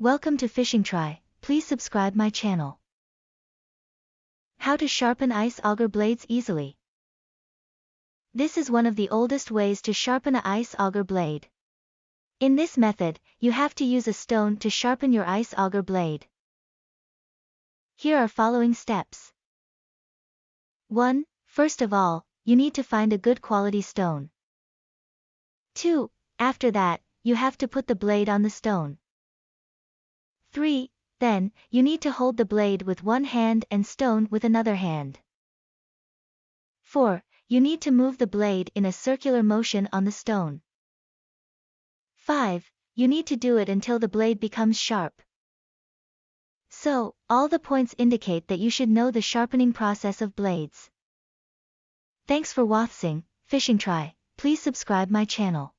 Welcome to Fishing Try, please subscribe my channel. How to sharpen ice auger blades easily. This is one of the oldest ways to sharpen a ice auger blade. In this method, you have to use a stone to sharpen your ice auger blade. Here are following steps. 1. First of all, you need to find a good quality stone. 2. After that, you have to put the blade on the stone. 3. Then, you need to hold the blade with one hand and stone with another hand. 4. You need to move the blade in a circular motion on the stone. 5. You need to do it until the blade becomes sharp. So, all the points indicate that you should know the sharpening process of blades. Thanks for watching, Fishing Try, please subscribe my channel.